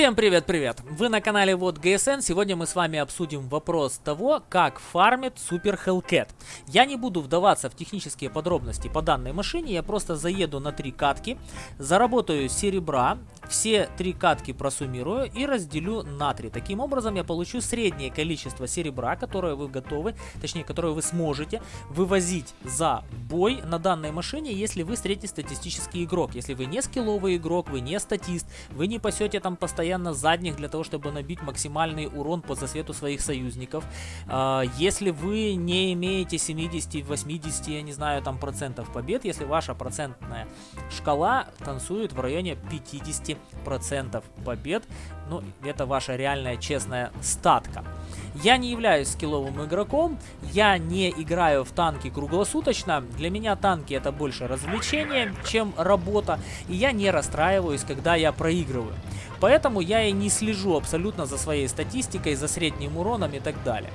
Всем привет-привет! Вы на канале Вот ГСН. Сегодня мы с вами обсудим вопрос того, как фармит Супер Hellcat. Я не буду вдаваться в технические подробности по данной машине, я просто заеду на три катки, заработаю серебра, все три катки просуммирую и разделю на три. Таким образом я получу среднее количество серебра, которое вы готовы, точнее, которое вы сможете вывозить за бой на данной машине, если вы среднестатистический игрок. Если вы не скилловый игрок, вы не статист, вы не пасете там постоянно постоянно задних для того, чтобы набить максимальный урон по засвету своих союзников. А, если вы не имеете 70, 80, я не знаю, там процентов побед, если ваша процентная шкала танцует в районе 50 процентов побед, ну, это ваша реальная честная статка. Я не являюсь скилловым игроком, я не играю в танки круглосуточно, для меня танки это больше развлечение, чем работа, и я не расстраиваюсь, когда я проигрываю. Поэтому я и не слежу абсолютно за своей статистикой, за средним уроном и так далее.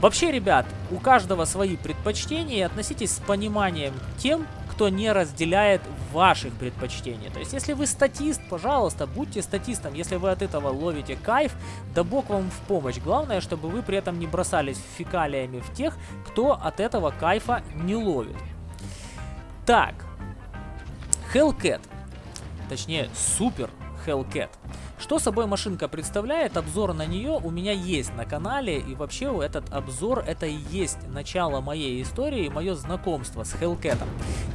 Вообще, ребят, у каждого свои предпочтения, относитесь с пониманием тем, кто не разделяет ваших предпочтений. То есть, если вы статист, пожалуйста, будьте статистом. Если вы от этого ловите кайф, да бог вам в помощь. Главное, чтобы вы при этом не бросались фекалиями в тех, кто от этого кайфа не ловит. Так, Hellcat, точнее, супер Hellcat. Что собой машинка представляет, обзор на нее у меня есть на канале, и вообще этот обзор это и есть начало моей истории, мое знакомство с Hellcat.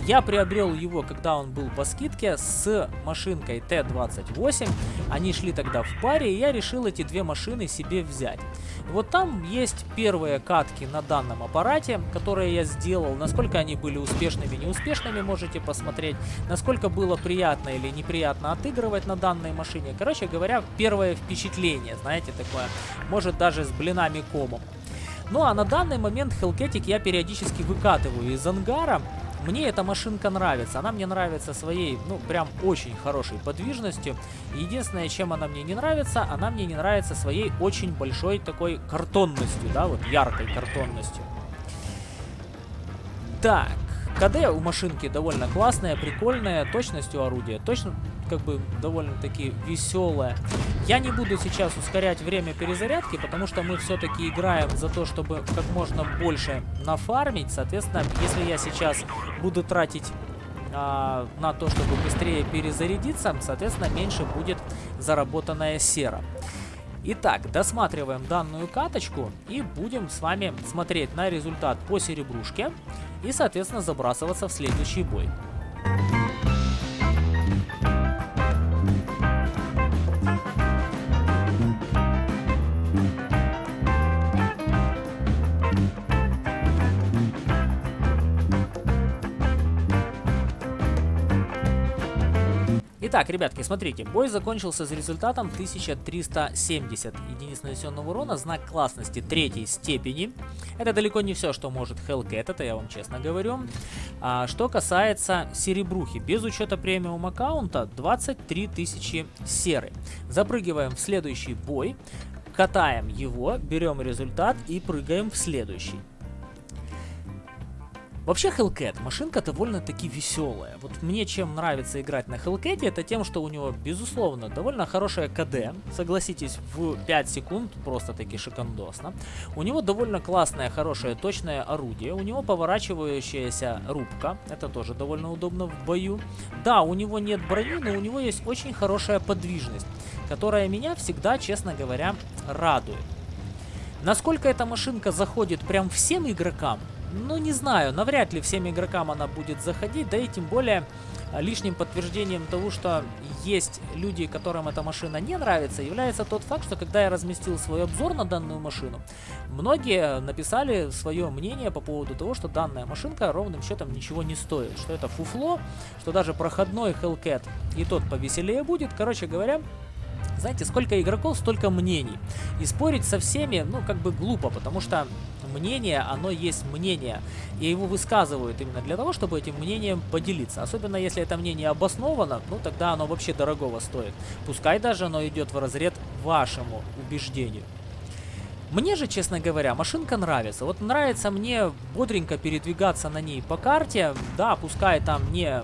Я приобрел его, когда он был по скидке, с машинкой Т-28, они шли тогда в паре, и я решил эти две машины себе взять. Вот там есть первые катки на данном аппарате, которые я сделал, насколько они были успешными, неуспешными, можете посмотреть, насколько было приятно или неприятно отыгрывать на данной машине. Короче, говоря, первое впечатление, знаете, такое, может даже с блинами комом. Ну а на данный момент Hellcatic я периодически выкатываю из ангара. Мне эта машинка нравится. Она мне нравится своей, ну, прям очень хорошей подвижностью. Единственное, чем она мне не нравится, она мне не нравится своей очень большой такой картонностью, да, вот яркой картонностью. Так, КД у машинки довольно классная, прикольная, точностью орудия точно как бы довольно-таки веселая. Я не буду сейчас ускорять время перезарядки, потому что мы все-таки играем за то, чтобы как можно больше нафармить. Соответственно, если я сейчас буду тратить а, на то, чтобы быстрее перезарядиться, соответственно, меньше будет заработанная сера. Итак, досматриваем данную каточку и будем с вами смотреть на результат по серебрушке и, соответственно, забрасываться в следующий бой. Итак, ребятки, смотрите, бой закончился с результатом 1370 единиц нанесенного урона, знак классности третьей степени. Это далеко не все, что может Hellcat, это я вам честно говорю. А, что касается серебрухи, без учета премиум аккаунта 23 тысячи серы. Запрыгиваем в следующий бой, катаем его, берем результат и прыгаем в следующий. Вообще Hellcat, машинка довольно-таки веселая. Вот мне чем нравится играть на Hellcat, это тем, что у него, безусловно, довольно хорошая КД. Согласитесь, в 5 секунд просто-таки шикандосно. У него довольно классное, хорошее, точное орудие. У него поворачивающаяся рубка. Это тоже довольно удобно в бою. Да, у него нет брони, но у него есть очень хорошая подвижность, которая меня всегда, честно говоря, радует. Насколько эта машинка заходит прям всем игрокам, ну, не знаю, навряд ли всем игрокам она будет заходить, да и тем более а, лишним подтверждением того, что есть люди, которым эта машина не нравится, является тот факт, что когда я разместил свой обзор на данную машину, многие написали свое мнение по поводу того, что данная машинка ровным счетом ничего не стоит, что это фуфло, что даже проходной Hellcat и тот повеселее будет. Короче говоря, знаете, сколько игроков, столько мнений. И спорить со всеми, ну, как бы глупо, потому что мнение, оно есть мнение. И его высказывают именно для того, чтобы этим мнением поделиться. Особенно если это мнение обосновано, ну, тогда оно вообще дорогого стоит. Пускай даже оно идет в разряд вашему убеждению. Мне же, честно говоря, машинка нравится. Вот нравится мне бодренько передвигаться на ней по карте. Да, пускай там не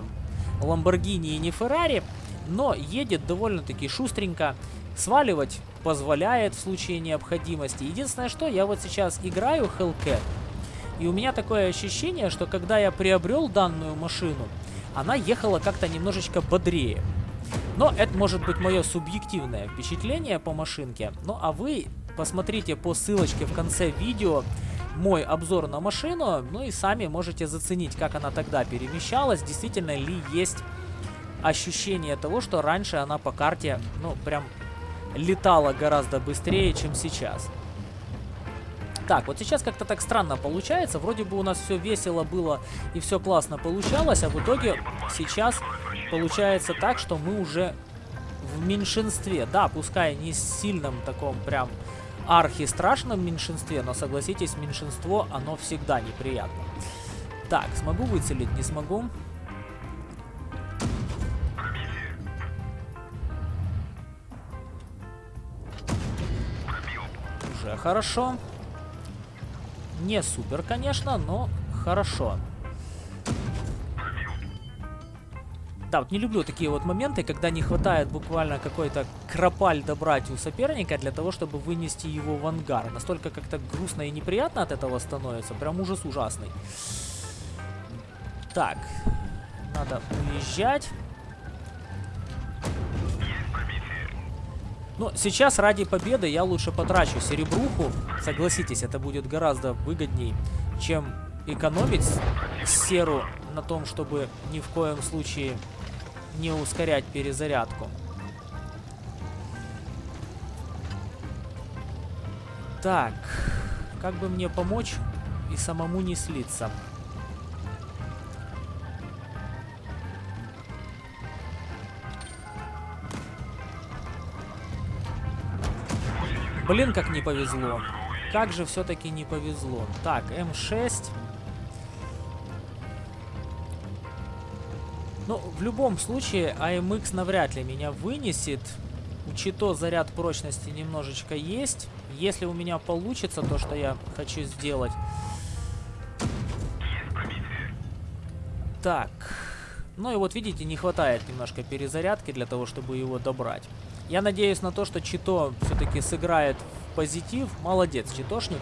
Ламборгини и не Феррари, но едет довольно-таки шустренько. Сваливать позволяет в случае необходимости. Единственное, что я вот сейчас играю Hellcat, и у меня такое ощущение, что когда я приобрел данную машину, она ехала как-то немножечко бодрее. Но это может быть мое субъективное впечатление по машинке. Ну а вы посмотрите по ссылочке в конце видео мой обзор на машину, ну и сами можете заценить, как она тогда перемещалась, действительно ли есть ощущение того, что раньше она по карте, ну, прям летала гораздо быстрее, чем сейчас. Так, вот сейчас как-то так странно получается. Вроде бы у нас все весело было и все классно получалось, а в итоге сейчас получается так, что мы уже в меньшинстве. Да, пускай не сильном таком прям архи-страшном меньшинстве, но согласитесь, меньшинство, оно всегда неприятно. Так, смогу выцелить, не смогу. Хорошо. Не супер, конечно, но хорошо. Да, вот не люблю такие вот моменты, когда не хватает буквально какой-то кропаль добрать у соперника для того, чтобы вынести его в ангар. Настолько как-то грустно и неприятно от этого становится. Прям ужас ужасный. Так, надо уезжать. Но сейчас ради победы я лучше потрачу серебруху. Согласитесь, это будет гораздо выгодней, чем экономить серу на том, чтобы ни в коем случае не ускорять перезарядку. Так, как бы мне помочь и самому не слиться? Блин, как не повезло. Как же все-таки не повезло. Так, М6. Ну, в любом случае, AMX навряд ли меня вынесет. Учито заряд прочности немножечко есть. Если у меня получится то, что я хочу сделать. Так. Ну и вот видите, не хватает немножко перезарядки для того, чтобы его добрать. Я надеюсь на то, что Чито все-таки сыграет в позитив. Молодец, Читошник.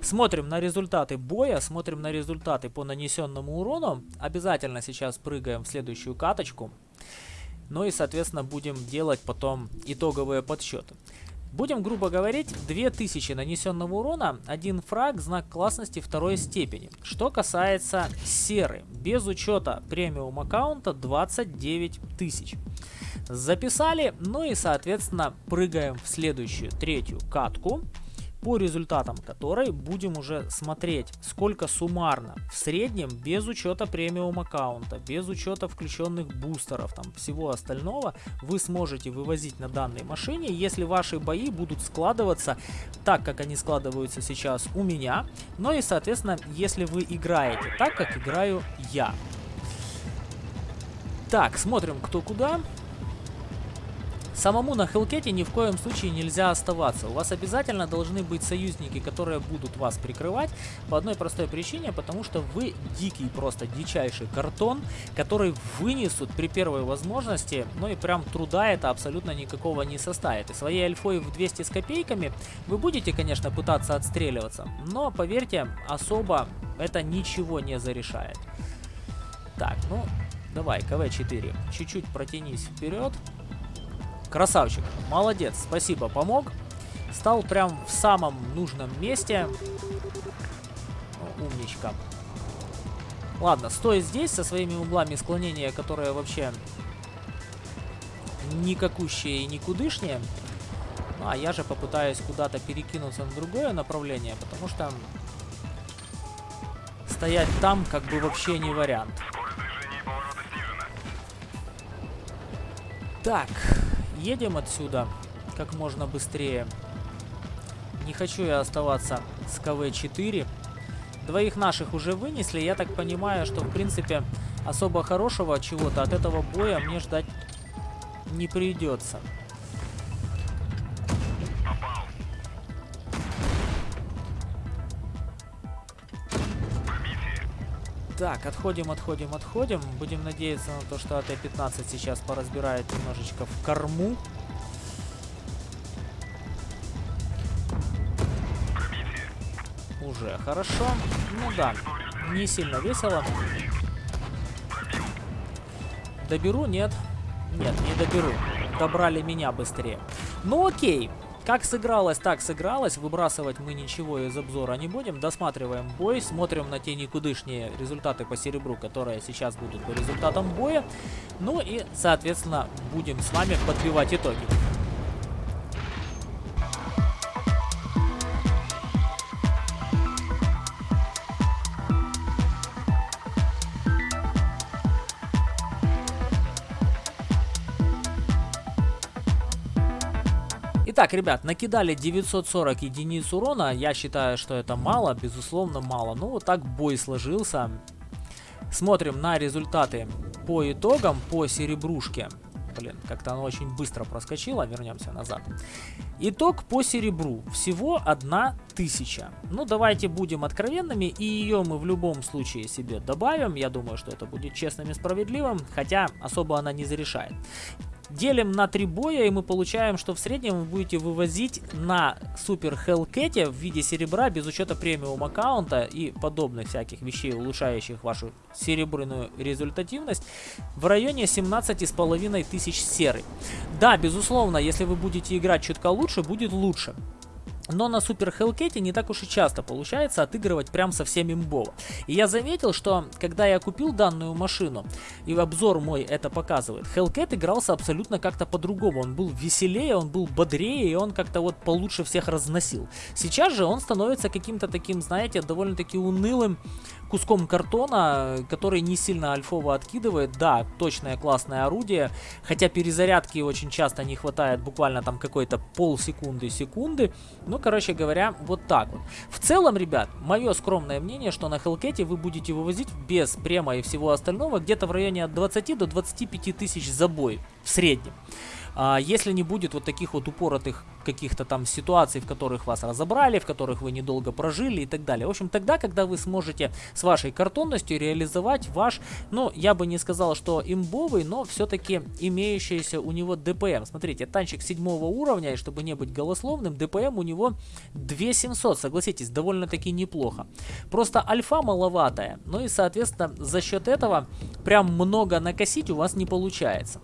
Смотрим на результаты боя, смотрим на результаты по нанесенному урону. Обязательно сейчас прыгаем в следующую каточку. Ну и, соответственно, будем делать потом итоговые подсчеты. Будем грубо говорить, 2000 нанесенного урона, один фраг, знак классности второй степени. Что касается серы, без учета премиум аккаунта 29 тысяч. Записали, ну и соответственно прыгаем в следующую, третью катку по результатам которой будем уже смотреть, сколько суммарно в среднем, без учета премиум аккаунта, без учета включенных бустеров, там всего остального, вы сможете вывозить на данной машине, если ваши бои будут складываться так, как они складываются сейчас у меня, но и, соответственно, если вы играете так, как играю я. Так, смотрим кто куда. Самому на Хелкете ни в коем случае нельзя оставаться. У вас обязательно должны быть союзники, которые будут вас прикрывать по одной простой причине, потому что вы дикий, просто дичайший картон, который вынесут при первой возможности, ну и прям труда это абсолютно никакого не составит. И своей альфой в 200 с копейками вы будете, конечно, пытаться отстреливаться, но поверьте, особо это ничего не зарешает. Так, ну, давай, КВ-4, чуть-чуть протянись вперед. Красавчик, молодец, спасибо, помог. Стал прям в самом нужном месте. Умничка. Ладно, стой здесь со своими углами склонения, которые вообще никакущие и никудышние. Ну, а я же попытаюсь куда-то перекинуться на другое направление, потому что стоять там как бы вообще не вариант. Так, едем отсюда как можно быстрее. Не хочу я оставаться с КВ-4. Двоих наших уже вынесли. Я так понимаю, что в принципе особо хорошего чего-то от этого боя мне ждать не придется. Так, отходим, отходим, отходим. Будем надеяться на то, что АТ-15 сейчас поразбирает немножечко в корму. Уже хорошо. Ну да, не сильно весело. Доберу? Нет. Нет, не доберу. Добрали меня быстрее. Ну окей. Как сыгралось, так сыгралось. Выбрасывать мы ничего из обзора не будем. Досматриваем бой, смотрим на те никудышние результаты по серебру, которые сейчас будут по результатам боя. Ну и, соответственно, будем с вами подбивать итоги. Итак, ребят, накидали 940 единиц урона. Я считаю, что это мало, безусловно мало. Ну, вот так бой сложился. Смотрим на результаты по итогам, по серебрушке. Блин, как-то оно очень быстро проскочило. Вернемся назад. Итог по серебру. Всего 1000. Ну, давайте будем откровенными. И ее мы в любом случае себе добавим. Я думаю, что это будет честным и справедливым. Хотя особо она не зарешает. Делим на три боя, и мы получаем, что в среднем вы будете вывозить на Супер Hellcat в виде серебра, без учета премиум аккаунта и подобных всяких вещей, улучшающих вашу серебряную результативность, в районе 17,5 тысяч серы. Да, безусловно, если вы будете играть чутка лучше, будет лучше. Но на Супер Hellcat не так уж и часто получается отыгрывать прям совсем имбово. И я заметил, что когда я купил данную машину, и обзор мой это показывает, Hellcat игрался абсолютно как-то по-другому. Он был веселее, он был бодрее, и он как-то вот получше всех разносил. Сейчас же он становится каким-то таким, знаете, довольно-таки унылым куском картона, который не сильно альфово откидывает. Да, точное классное орудие, хотя перезарядки очень часто не хватает, буквально там какой-то полсекунды-секунды. Ну, короче говоря, вот так вот. В целом, ребят, мое скромное мнение, что на Hellcat вы будете вывозить без према и всего остального где-то в районе от 20 до 25 тысяч за бой в среднем. А, если не будет вот таких вот упоротых каких-то там ситуаций, в которых вас разобрали, в которых вы недолго прожили и так далее. В общем, тогда, когда вы сможете с вашей картонностью реализовать ваш, ну, я бы не сказал, что имбовый, но все-таки имеющийся у него ДПМ. Смотрите, танчик седьмого уровня, и чтобы не быть голословным, ДПМ у него 2700, согласитесь, довольно-таки неплохо. Просто альфа маловатая, ну и, соответственно, за счет этого прям много накосить у вас не получается.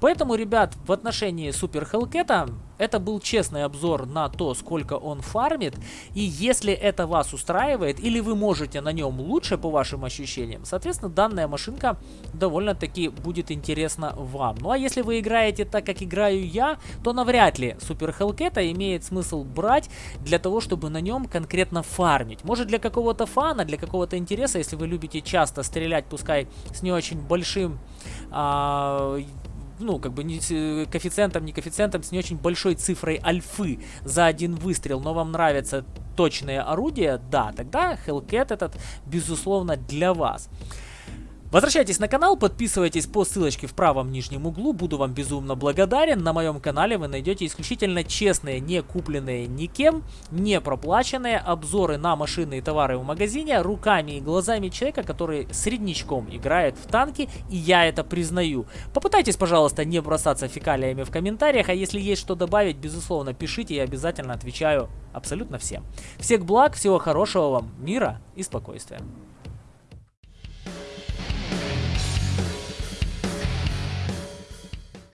Поэтому, ребят, в отношении Супер Хелкета это был честный обзор на то, сколько он фармит. И если это вас устраивает, или вы можете на нем лучше по вашим ощущениям, соответственно, данная машинка довольно-таки будет интересна вам. Ну а если вы играете так, как играю я, то навряд ли Супер Хелкета имеет смысл брать для того, чтобы на нем конкретно фармить. Может для какого-то фана, для какого-то интереса, если вы любите часто стрелять, пускай с не очень большим а, ну, как бы не коэффициентом, не коэффициентом, с не очень большой цифрой альфы за один выстрел, но вам нравятся точные орудия, да, тогда Hellcat этот, безусловно, для вас. Возвращайтесь на канал, подписывайтесь по ссылочке в правом нижнем углу, буду вам безумно благодарен. На моем канале вы найдете исключительно честные, не купленные никем, не проплаченные обзоры на машины и товары в магазине руками и глазами человека, который средничком играет в танки, и я это признаю. Попытайтесь, пожалуйста, не бросаться фекалиями в комментариях, а если есть что добавить, безусловно, пишите, я обязательно отвечаю абсолютно всем. Всех благ, всего хорошего вам, мира и спокойствия.